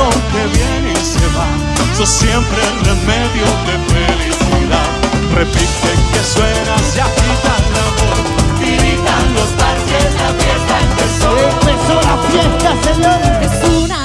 dinero que viene y se va, sos siempre el remedio de felicidad. Repite que suenas y agita el amor, dirijan los parques, la fiesta empezó. Empezó la fiesta, señor. Es una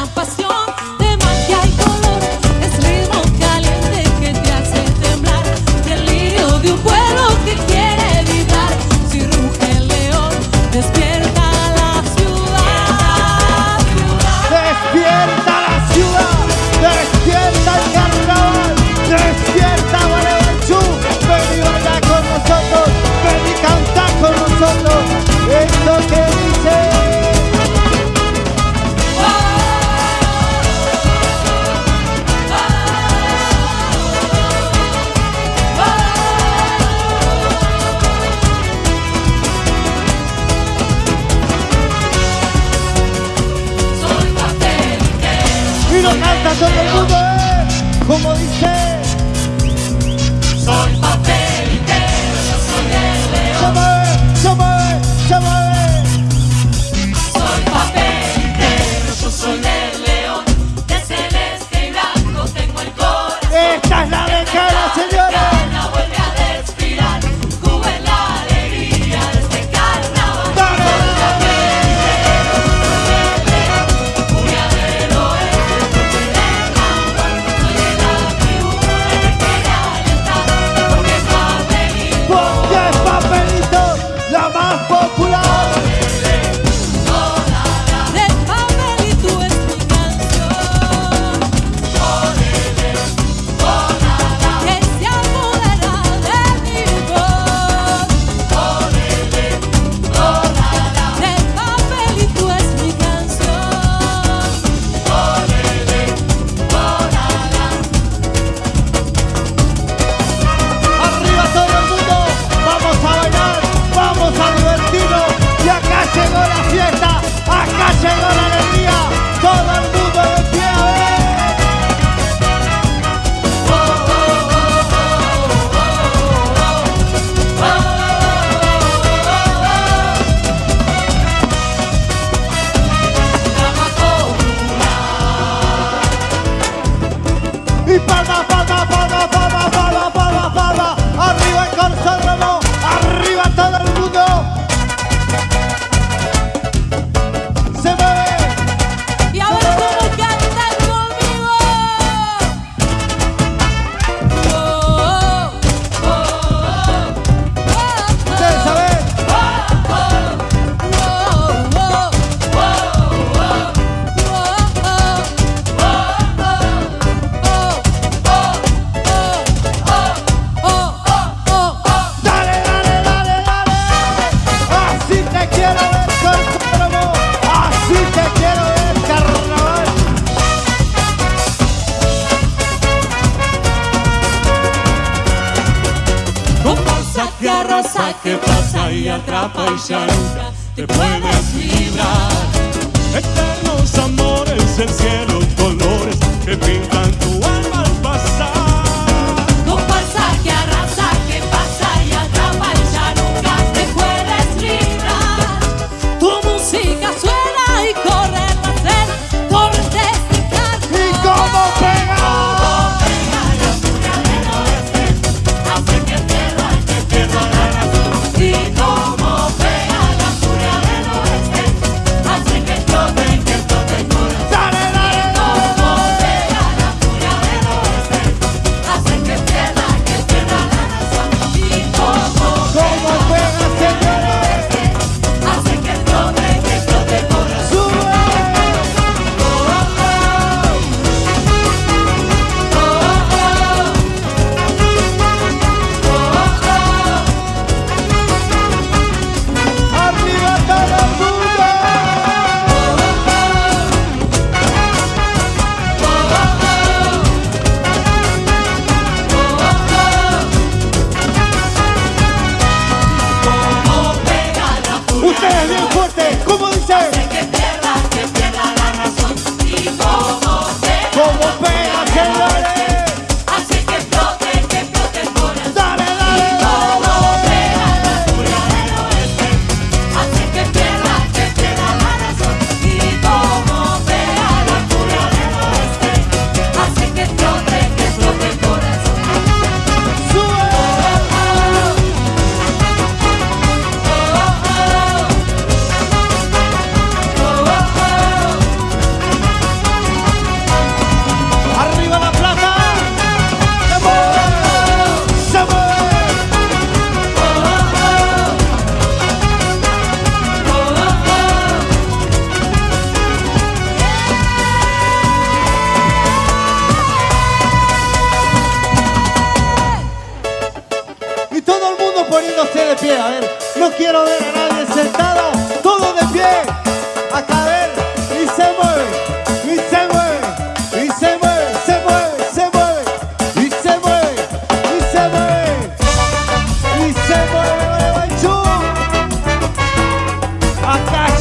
可能不够。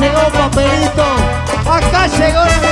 Llegó papelito. Acá llegó la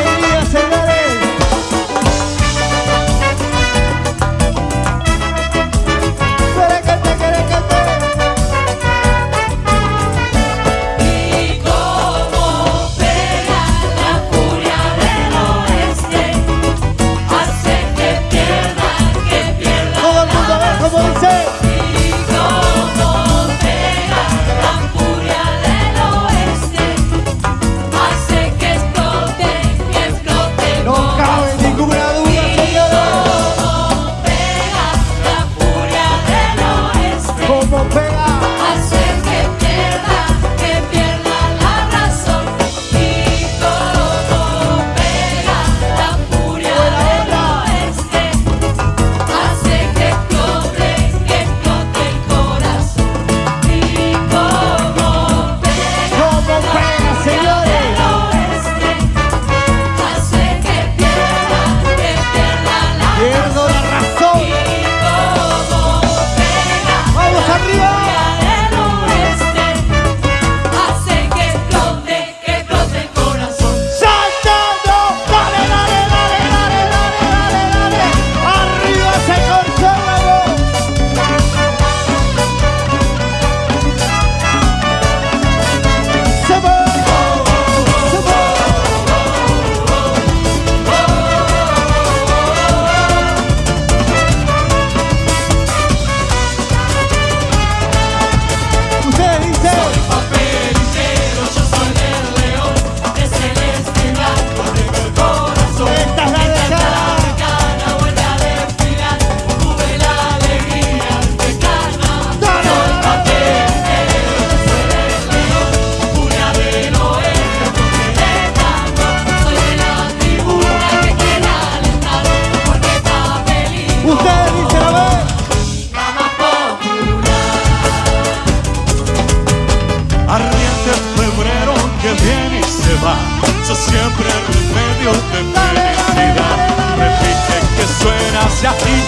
suena, se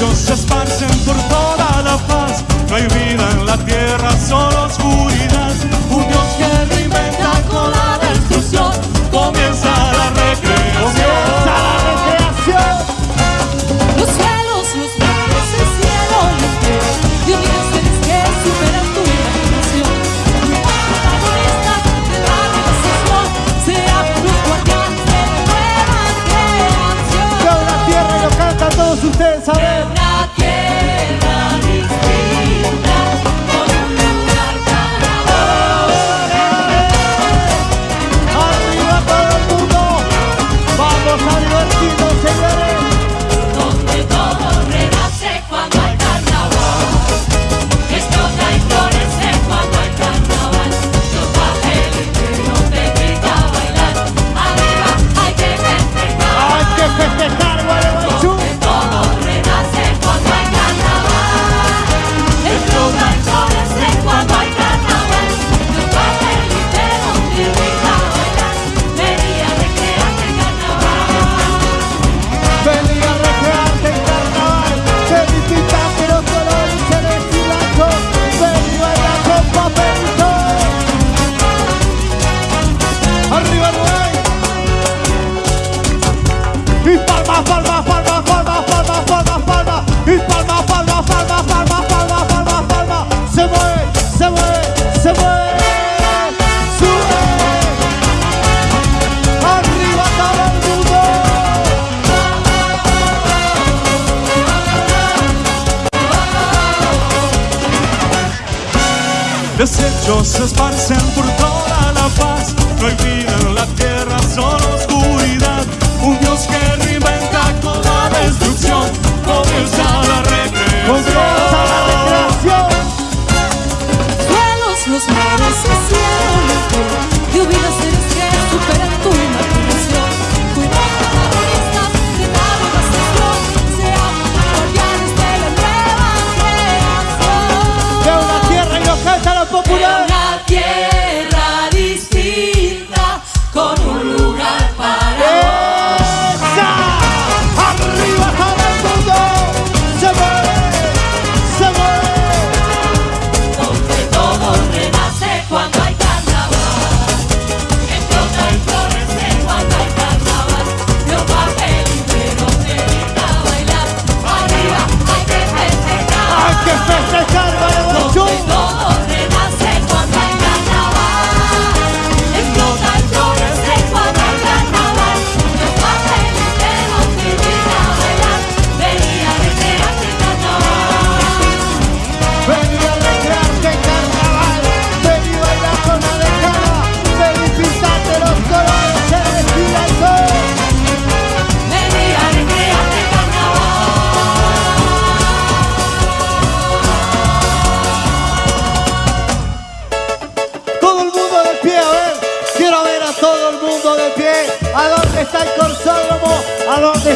Se esparcen por toda la paz, no hay vida en la tierra sola.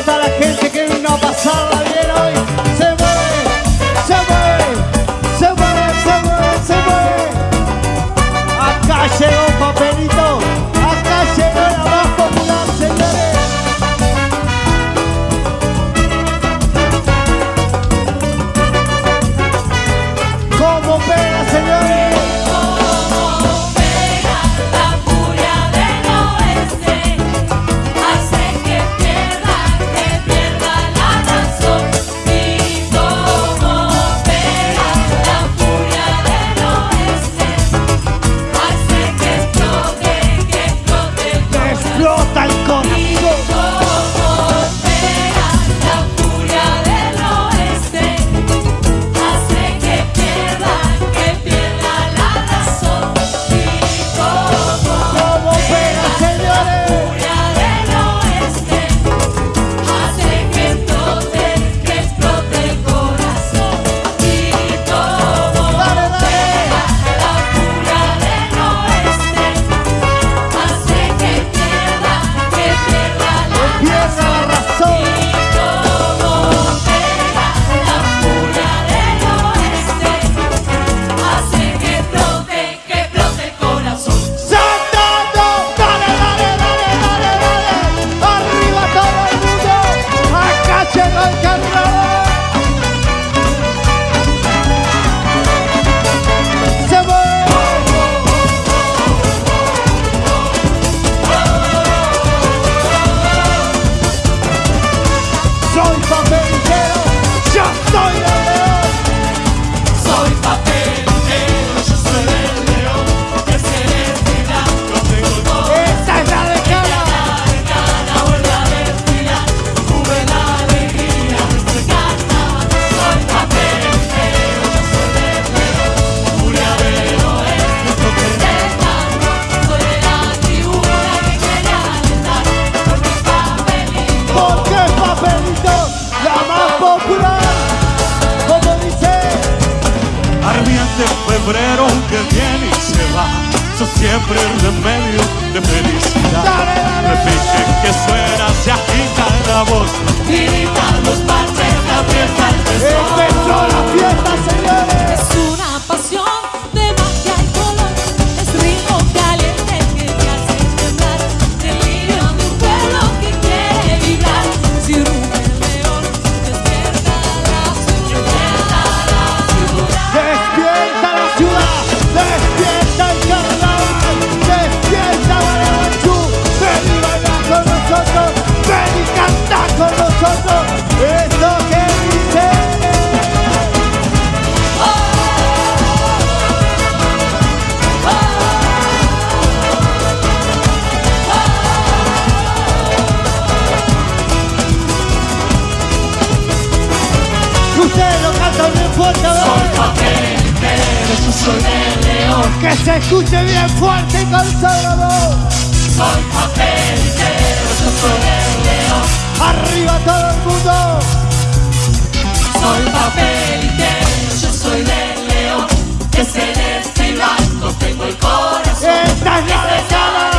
está Soy papelitero, yo soy el león. Arriba todo el mundo. Soy papelitero, yo soy el león. Que celeste y blanco tengo el corazón. Esta es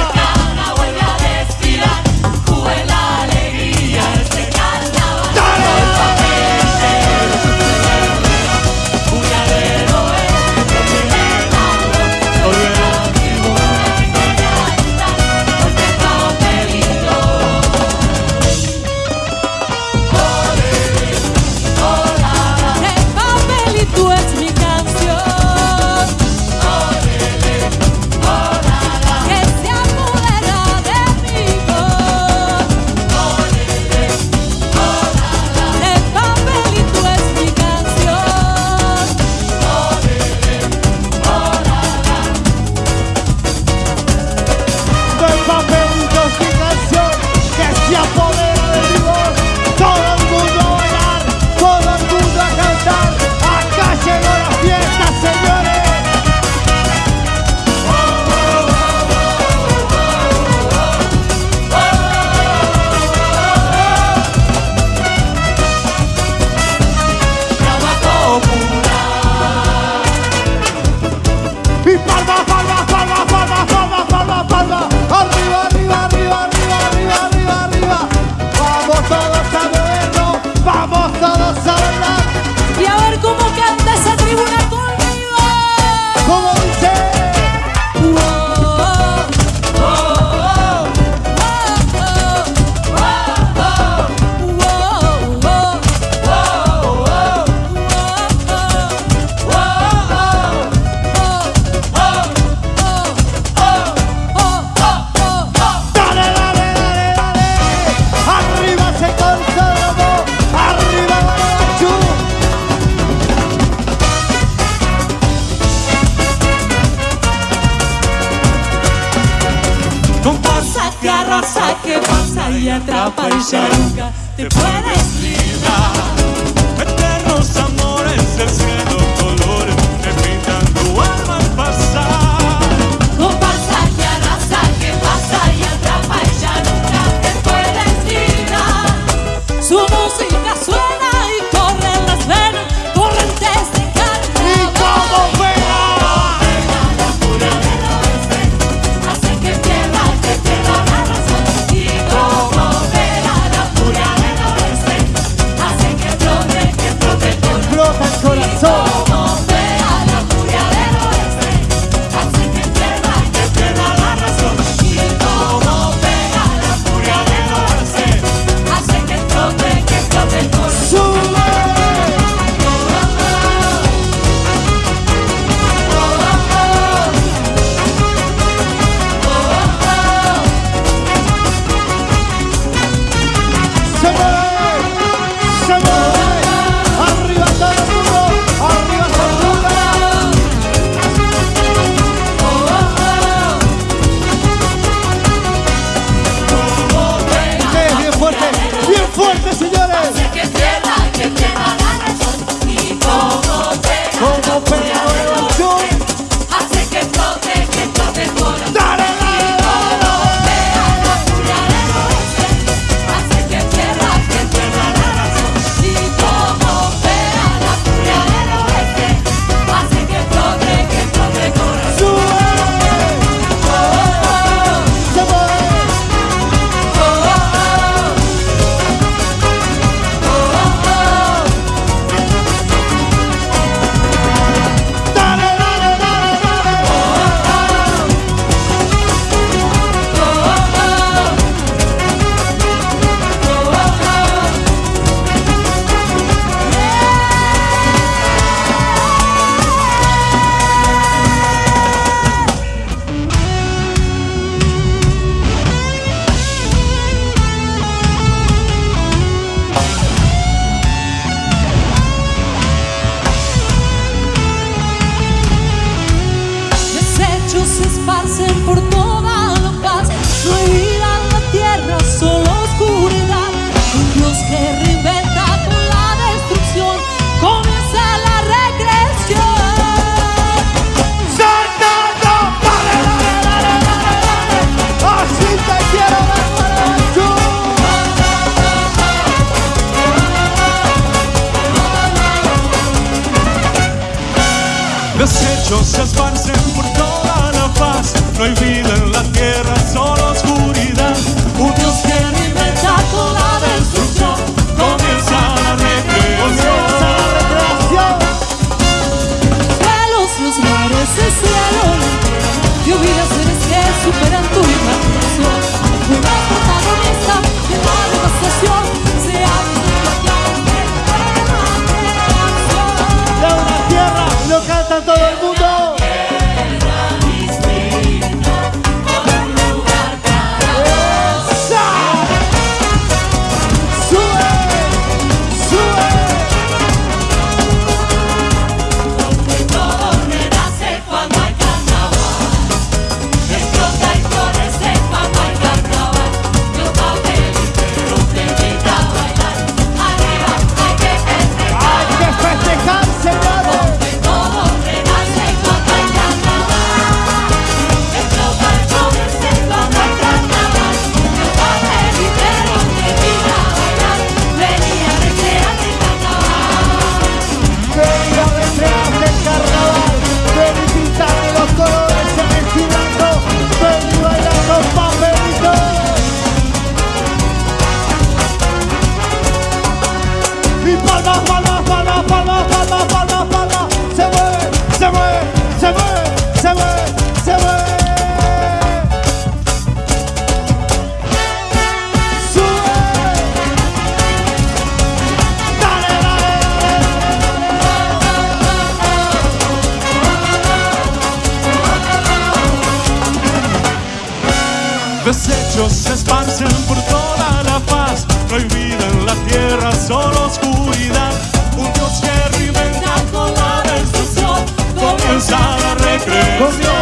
recreación.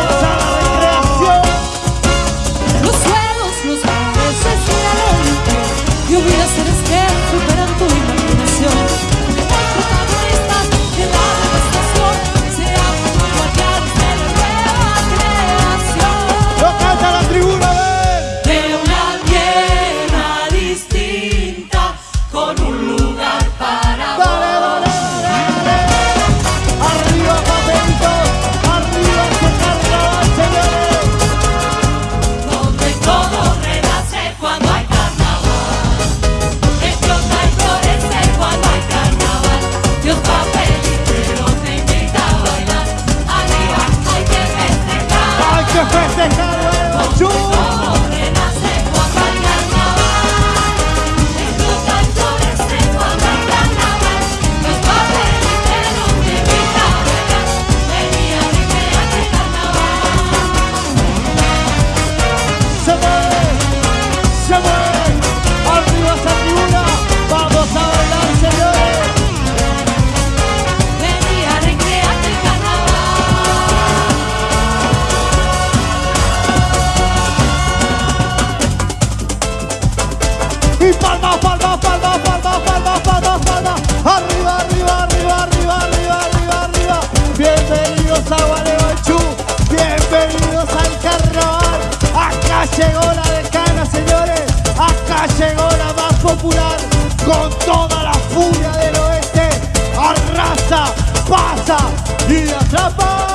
Y atrapa.